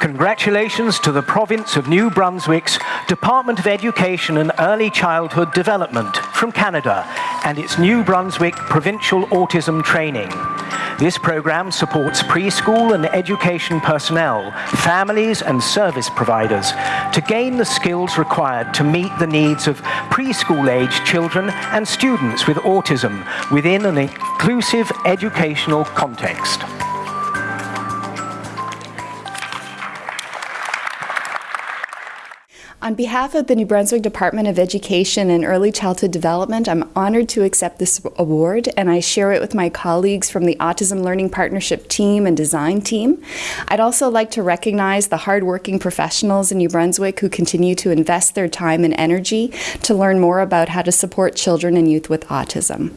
Congratulations to the Province of New Brunswick's Department of Education and Early Childhood Development from Canada and its New Brunswick Provincial Autism Training. This program supports preschool and education personnel, families and service providers to gain the skills required to meet the needs of preschool-age children and students with autism within an inclusive educational context. On behalf of the New Brunswick Department of Education and Early Childhood Development, I'm honored to accept this award and I share it with my colleagues from the Autism Learning Partnership team and design team. I'd also like to recognize the hardworking professionals in New Brunswick who continue to invest their time and energy to learn more about how to support children and youth with autism.